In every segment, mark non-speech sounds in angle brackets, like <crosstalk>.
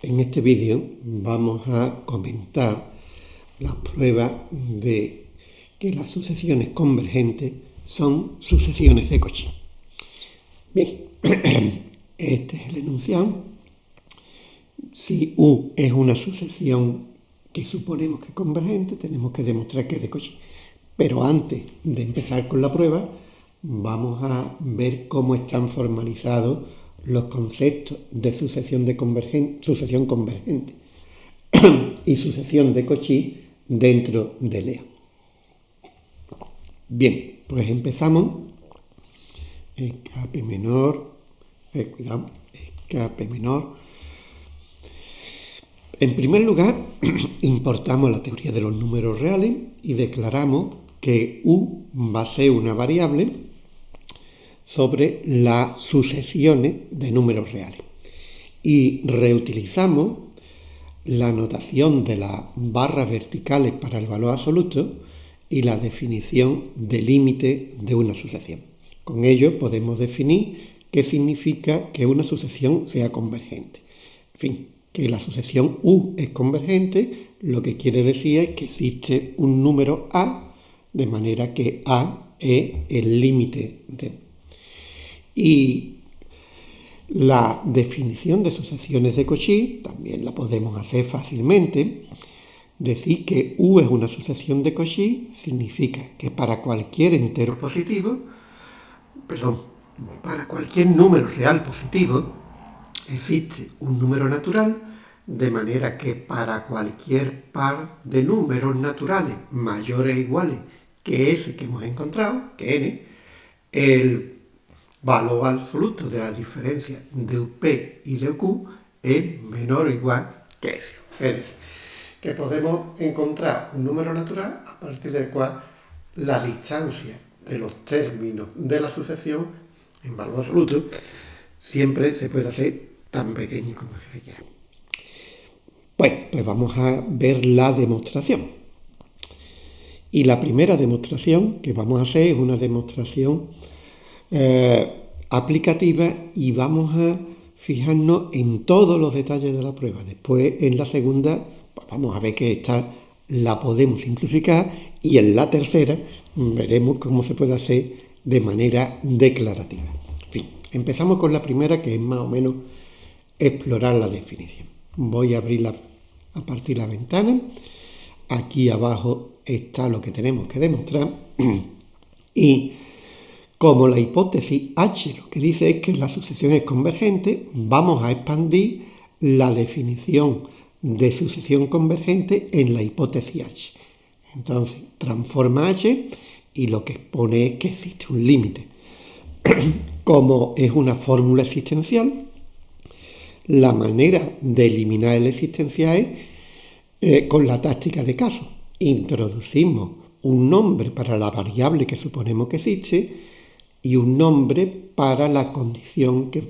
En este vídeo vamos a comentar la prueba de que las sucesiones convergentes son sucesiones de Cauchy. Bien, <clears throat> este es el enunciado. Si U es una sucesión que suponemos que es convergente, tenemos que demostrar que es de Cauchy. Pero antes de empezar con la prueba, vamos a ver cómo están formalizados los conceptos de sucesión, de sucesión convergente y sucesión de Cauchy dentro de Lea. Bien, pues empezamos. Escape menor, eh, cuidado, escape menor. En primer lugar, <clears throat> importamos la teoría de los números reales y declaramos que U va a ser una variable sobre las sucesiones de números reales. Y reutilizamos la notación de las barras verticales para el valor absoluto y la definición de límite de una sucesión. Con ello podemos definir qué significa que una sucesión sea convergente. En fin, que la sucesión U es convergente, lo que quiere decir es que existe un número A, de manera que A es el límite de y la definición de sucesiones de Cauchy también la podemos hacer fácilmente. Decir que U es una sucesión de Cauchy significa que para cualquier entero positivo, perdón, para cualquier número real positivo, existe un número natural, de manera que para cualquier par de números naturales mayores o iguales que ese que hemos encontrado, que n, el valor absoluto de la diferencia de UP y de UQ es menor o igual que eso. Es decir, que podemos encontrar un número natural a partir del cual la distancia de los términos de la sucesión en valor absoluto siempre se puede hacer tan pequeño como se quiera. Bueno, pues vamos a ver la demostración. Y la primera demostración que vamos a hacer es una demostración eh, aplicativa y vamos a fijarnos en todos los detalles de la prueba. Después, en la segunda, pues vamos a ver que esta la podemos simplificar y en la tercera veremos cómo se puede hacer de manera declarativa. Fin, empezamos con la primera que es más o menos explorar la definición. Voy a abrir a partir la ventana. Aquí abajo está lo que tenemos que demostrar <clears throat> y como la hipótesis H lo que dice es que la sucesión es convergente, vamos a expandir la definición de sucesión convergente en la hipótesis H. Entonces, transforma H y lo que expone es que existe un límite. <clears throat> Como es una fórmula existencial, la manera de eliminar el existencial es eh, con la táctica de caso. Introducimos un nombre para la variable que suponemos que existe y un nombre para la condición que,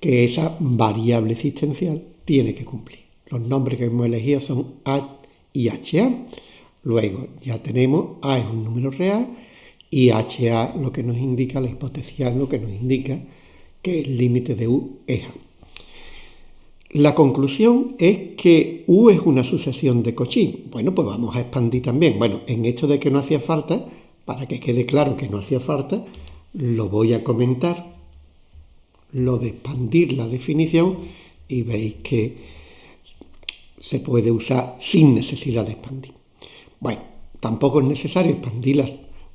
que esa variable existencial tiene que cumplir. Los nombres que hemos elegido son A y HA. Luego ya tenemos A es un número real y HA lo que nos indica, la hipótesis A lo que nos indica que el límite de U es A. La conclusión es que U es una sucesión de Cauchy. Bueno, pues vamos a expandir también. Bueno, en esto de que no hacía falta, para que quede claro que no hacía falta, lo voy a comentar, lo de expandir la definición y veis que se puede usar sin necesidad de expandir. Bueno, tampoco es necesario expandir la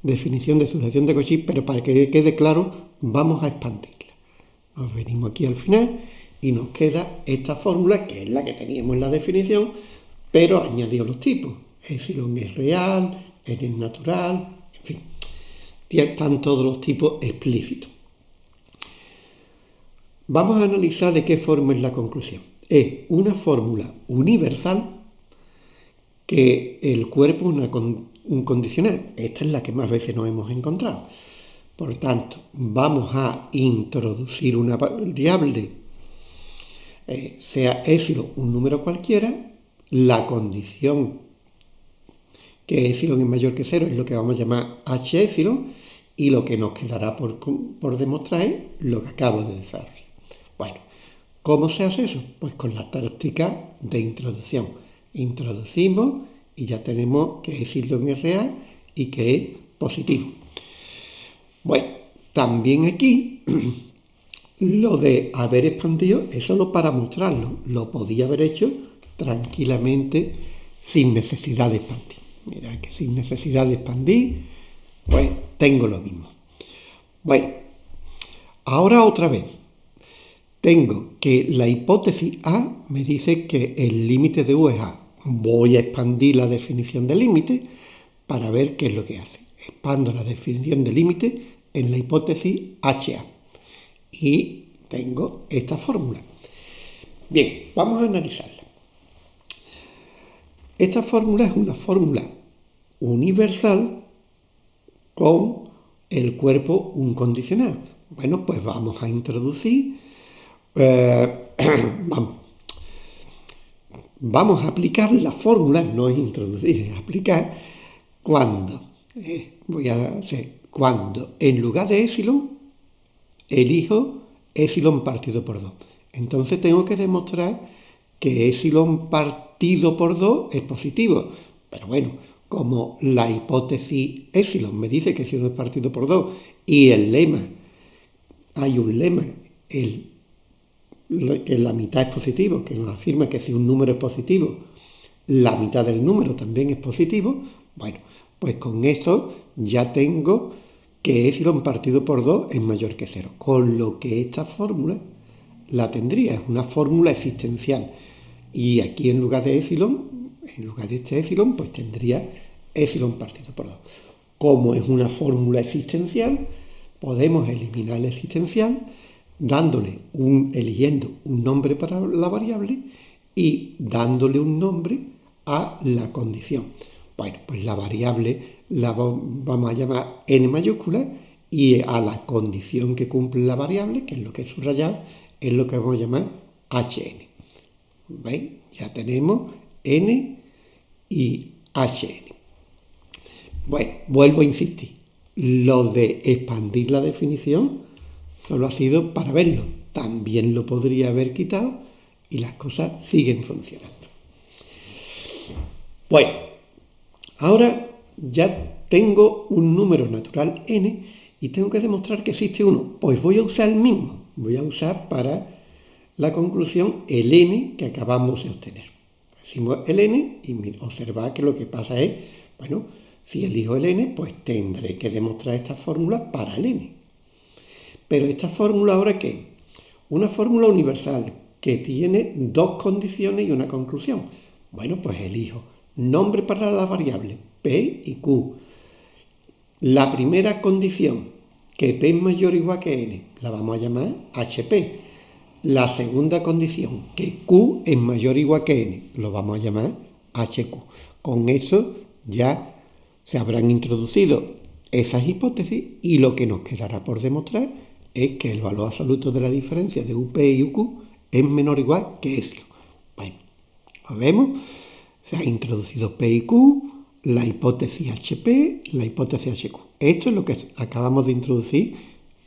definición de sucesión de Cauchy, pero para que quede claro, vamos a expandirla. Nos venimos aquí al final y nos queda esta fórmula, que es la que teníamos en la definición, pero añadió los tipos. Epsilon es real, n es natural, en fin están todos los tipos explícitos. Vamos a analizar de qué forma es la conclusión. Es una fórmula universal que el cuerpo es un condicional. Esta es la que más veces nos hemos encontrado. Por tanto, vamos a introducir una variable, eh, sea epsilon un número cualquiera, la condición que epsilon es mayor que cero es lo que vamos a llamar h epsilon, y lo que nos quedará por, demostrar es lo que acabo de desarrollar. Bueno, ¿Cómo se hace eso? Pues con la táctica de introducción. Introducimos y ya tenemos que epsilon es real y que es positivo. Bueno, también aquí <clears throat> lo de haber expandido es solo para mostrarlo. Lo podía haber hecho tranquilamente sin necesidad de expandir. Mira que sin necesidad de expandir, pues tengo lo mismo. Bueno, ahora otra vez. Tengo que la hipótesis A me dice que el límite de U es A. Voy a expandir la definición de límite para ver qué es lo que hace. Expando la definición de límite en la hipótesis HA. Y tengo esta fórmula. Bien, vamos a analizarla. Esta fórmula es una fórmula universal con el cuerpo un condicional. Bueno, pues vamos a introducir, eh, <clears throat> vamos, a aplicar la fórmula, no es introducir, es aplicar cuando, eh, voy a hacer, cuando en lugar de epsilon elijo epsilon partido por 2. Entonces tengo que demostrar que epsilon partido por 2 es positivo. Pero bueno, como la hipótesis epsilon me dice que epsilon es partido por 2 y el lema, hay un lema, el, que la mitad es positivo, que nos afirma que si un número es positivo, la mitad del número también es positivo, bueno, pues con eso ya tengo que epsilon partido por 2 es mayor que 0, con lo que esta fórmula la tendría, es una fórmula existencial. Y aquí en lugar de epsilon, en lugar de este epsilon, pues tendría epsilon partido por 2. Como es una fórmula existencial, podemos eliminar el existencial dándole un, eligiendo un nombre para la variable y dándole un nombre a la condición. Bueno, pues la variable la vamos a llamar n mayúscula y a la condición que cumple la variable, que es lo que es subrayado, es lo que vamos a llamar hn. ¿Veis? Ya tenemos n y hn. Bueno, vuelvo a insistir. Lo de expandir la definición solo ha sido para verlo. También lo podría haber quitado y las cosas siguen funcionando. Bueno, ahora ya tengo un número natural n y tengo que demostrar que existe uno. Pues voy a usar el mismo. Voy a usar para la conclusión el n que acabamos de obtener. Decimos el n y observad que lo que pasa es, bueno, si elijo el n, pues tendré que demostrar esta fórmula para el n. Pero esta fórmula ahora qué? Una fórmula universal que tiene dos condiciones y una conclusión. Bueno, pues elijo nombre para la variable p y q. La primera condición, que p es mayor o igual que n, la vamos a llamar hp. La segunda condición, que q es mayor o igual que n, lo vamos a llamar hq. Con eso ya se habrán introducido esas hipótesis y lo que nos quedará por demostrar es que el valor absoluto de la diferencia de UP y UQ es menor o igual que epsilon. Bueno, lo vemos. Se ha introducido P y Q, la hipótesis HP, la hipótesis HQ. Esto es lo que acabamos de introducir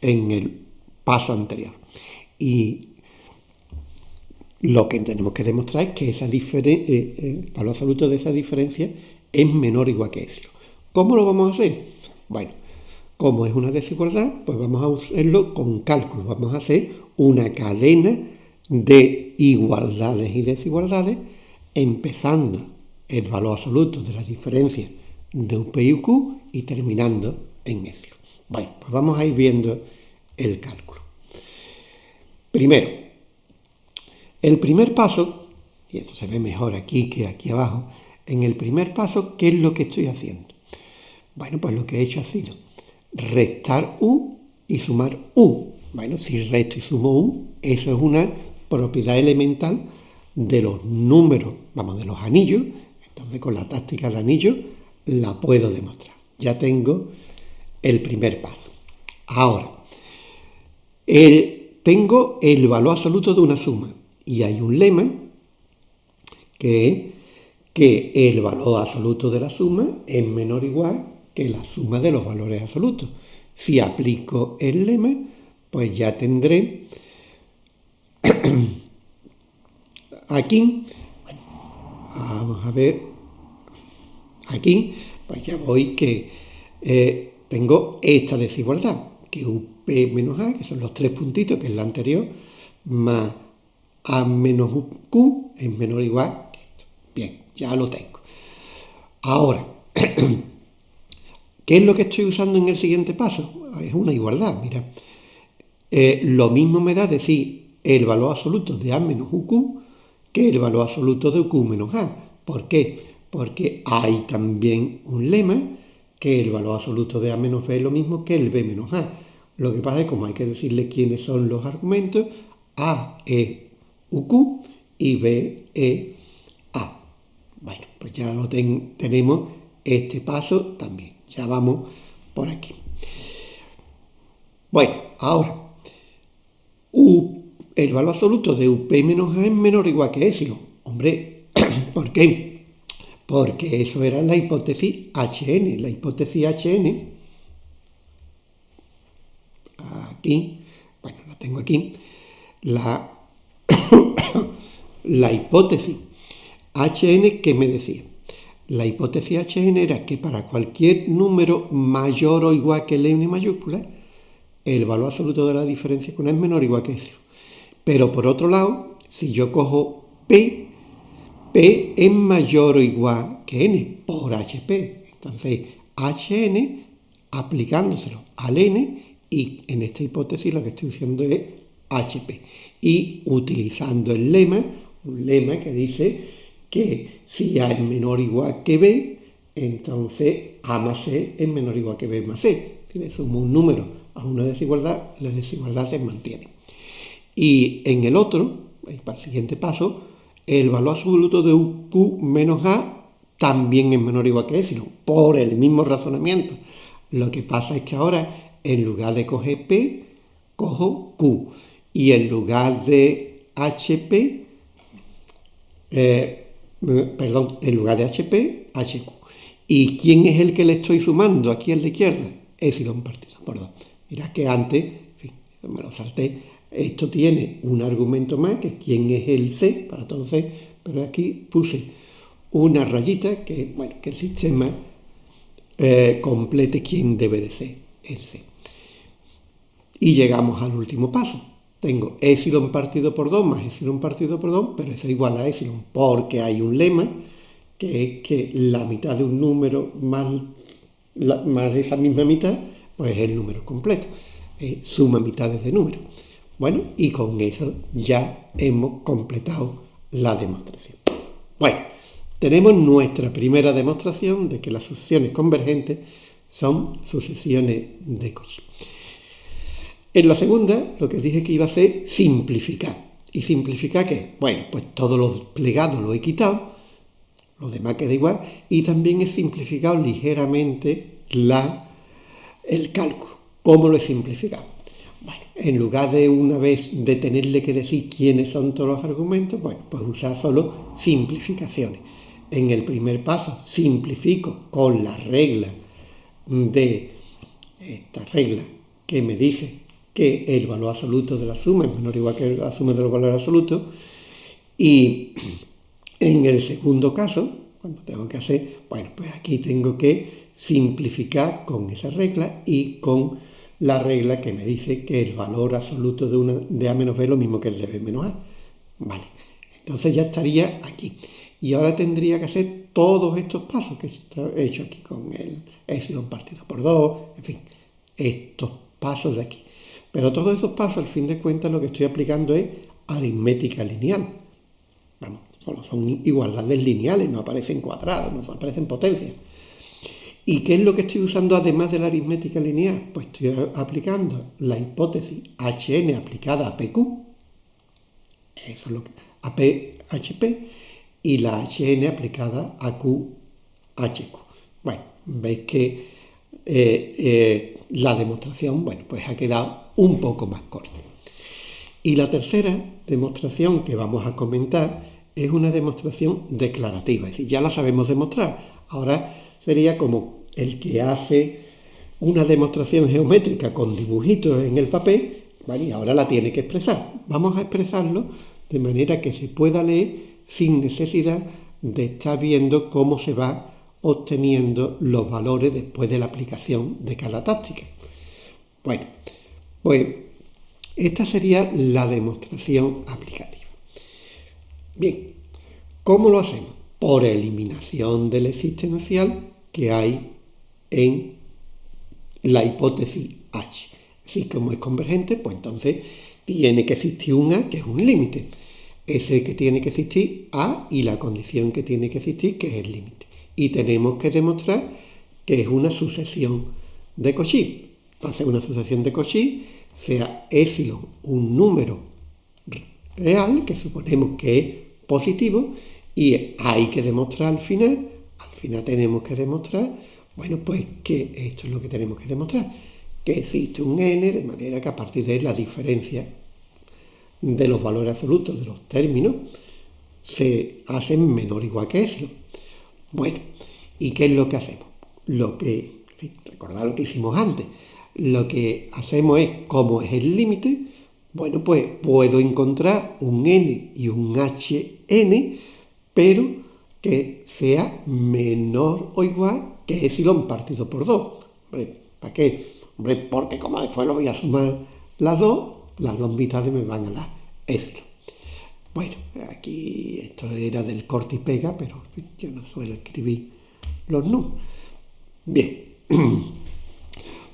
en el paso anterior. Y lo que tenemos que demostrar es que eh, eh, el valor absoluto de esa diferencia es menor o igual que epsilon. ¿Cómo lo vamos a hacer? Bueno, como es una desigualdad, pues vamos a hacerlo con cálculo. Vamos a hacer una cadena de igualdades y desigualdades, empezando el valor absoluto de la diferencia de UP y UQ y terminando en eso. Bueno, pues vamos a ir viendo el cálculo. Primero, el primer paso, y esto se ve mejor aquí que aquí abajo, en el primer paso, ¿qué es lo que estoy haciendo? Bueno, pues lo que he hecho ha sido restar u y sumar u. Bueno, si resto y sumo u, eso es una propiedad elemental de los números, vamos, de los anillos. Entonces con la táctica de anillo la puedo demostrar. Ya tengo el primer paso. Ahora, tengo el valor absoluto de una suma y hay un lema que es que el valor absoluto de la suma es menor o igual que la suma de los valores absolutos. Si aplico el lema, pues ya tendré <clears throat> aquí, vamos a ver, aquí, pues ya voy que eh, tengo esta desigualdad, que UP menos A, que son los tres puntitos, que es la anterior, más A menos Q es menor o igual que esto. Bien, ya lo tengo. Ahora, <clears throat> ¿qué es lo que estoy usando en el siguiente paso? Es una igualdad, mira. Eh, lo mismo me da decir el valor absoluto de A menos UQ que el valor absoluto de UQ menos A. ¿Por qué? Porque hay también un lema que el valor absoluto de A menos B es lo mismo que el B menos A. Lo que pasa es que como hay que decirle quiénes son los argumentos, A es UQ y B es A. Bueno, pues ya lo tenemos este paso también. Ya vamos por aquí. Bueno, ahora el valor absoluto de UP menos A es menor o igual que epsilon. Hombre, <coughs> ¿por qué? Porque eso era la hipótesis HN. La hipótesis HN, aquí, bueno, la tengo aquí, la, la hipótesis HN que me decía. La hipótesis HN era que para cualquier número mayor o igual que N mayúscula, el valor absoluto de la diferencia con A es menor o igual que eso. Pero por otro lado, si yo cojo P, P es mayor o igual que N por HP. Entonces, HN aplicándoselo al N y en esta hipótesis lo que estoy diciendo es HP. Y utilizando el lema, un lema que dice que si A es menor o igual que B, entonces A más C es menor o igual que B más C. Si le sumo un número a una desigualdad, la desigualdad se mantiene. Y en el otro, para el siguiente paso, el valor absoluto de Q menos A también es menor o igual que epsilon, por el mismo razonamiento. Lo que pasa es que ahora, en lugar de coger P, cojo Q. Y en lugar de HP, eh, perdón, en lugar de HP, HQ. ¿Y quién es el que le estoy sumando aquí a la izquierda? Epsilon partido por dos. Mirad que antes, en fin, me lo salté, esto tiene un argumento más, que quién es el C para C, pero aquí puse una rayita que, bueno, que el sistema eh, complete quién debe de ser el C. Y llegamos al último paso. Tengo epsilon partido por 2 más epsilon partido por 2, pero eso es igual a epsilon, porque hay un lema que es que la mitad de un número más, más esa misma mitad pues el número completo, eh, suma mitades de número. Bueno, y con eso ya hemos completado la demostración. Bueno, tenemos nuestra primera demostración de que las sucesiones convergentes son sucesiones de Cauchy. En la segunda, lo que dije que iba a ser simplificar. ¿Y simplificar qué? Bueno, pues todos los plegados lo he quitado, lo demás queda igual, y también he simplificado ligeramente el cálculo. ¿Cómo lo he simplificado? Bueno, en lugar de una vez de tenerle que decir quiénes son todos los argumentos, bueno, pues usar solo simplificaciones. En el primer paso simplifico con la regla de esta regla que me dice que el valor absoluto de la suma es menor o igual que la suma de los valores absolutos. Y en el segundo caso, cuando tengo que hacer, bueno, pues aquí tengo que simplificar con esa regla y con la regla que me dice que el valor absoluto de, una, de A menos B es lo mismo que el de B menos A. Vale, entonces ya estaría aquí. Y ahora tendría que hacer todos estos pasos que he hecho aquí con el epsilon partido por 2, en fin, estos pasos de aquí. Pero todos esos pasos, al fin de cuentas, lo que estoy aplicando es aritmética lineal. Vamos, solo son igualdades lineales, no aparecen cuadrados, no aparecen potencias. ¿Y qué es lo que estoy usando además de la aritmética lineal? Pues estoy aplicando la hipótesis HN aplicada a PQ, eso es lo que, a PHP, y la HN aplicada a QHQ. Bueno, veis que eh, eh, la demostración, bueno, pues ha quedado un poco más corta. Y la tercera demostración que vamos a comentar es una demostración declarativa, es decir, ya la sabemos demostrar. Ahora sería como el que hace una demostración geométrica con dibujitos en el papel, y ahora la tiene que expresar. Vamos a expresarlo de manera que se pueda leer sin necesidad de estar viendo cómo se va obteniendo los valores después de la aplicación de cada táctica. Bueno, pues esta sería la demostración aplicativa. Bien, ¿cómo lo hacemos? Por eliminación del existencial que hay en la hipótesis H. Así como es convergente, pues entonces tiene que existir un A que es un límite. Ese que tiene que existir A y la condición que tiene que existir que es el límite. Y tenemos que demostrar que es una sucesión de Cauchy. Entonces una sucesión de Cauchy sea epsilon un número real, que suponemos que es positivo, y hay que demostrar al final, al final tenemos que demostrar, bueno, pues que esto es lo que tenemos que demostrar, que existe un n, de manera que a partir de la diferencia de los valores absolutos de los términos se hacen menor o igual que eso. Bueno, ¿y qué es lo que hacemos? Lo que, recordad lo que hicimos antes, lo que hacemos es, como es el límite, bueno, pues puedo encontrar un n y un hn, pero que sea menor o igual que epsilon partido por 2. Hombre, ¿para qué? Hombre, porque como después lo voy a sumar las dos, las dos mitades me van a dar epsilon. Bueno, aquí esto era del corte y pega, pero yo no suelo escribir los números. Bien. <clears throat>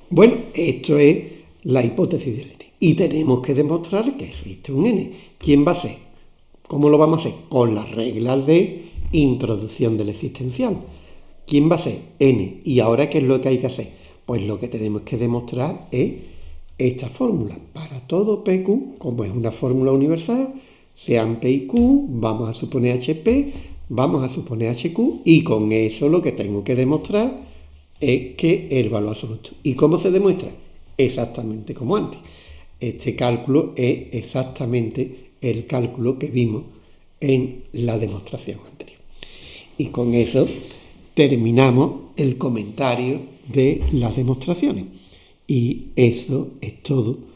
Bueno, esto es la hipótesis del n. Y tenemos que demostrar que existe un n. ¿Quién va a ser? ¿Cómo lo vamos a hacer? Con las reglas de introducción del existencial. ¿Quién va a ser? n. ¿Y ahora qué es lo que hay que hacer? Pues lo que tenemos que demostrar es esta fórmula. Para todo PQ, como es una fórmula universal, sean P y Q, vamos a suponer HP, vamos a suponer HQ, y con eso lo que tengo que demostrar es que el valor absoluto. ¿Y cómo se demuestra? Exactamente como antes. Este cálculo es exactamente el cálculo que vimos en la demostración anterior. Y con eso terminamos el comentario de las demostraciones. Y eso es todo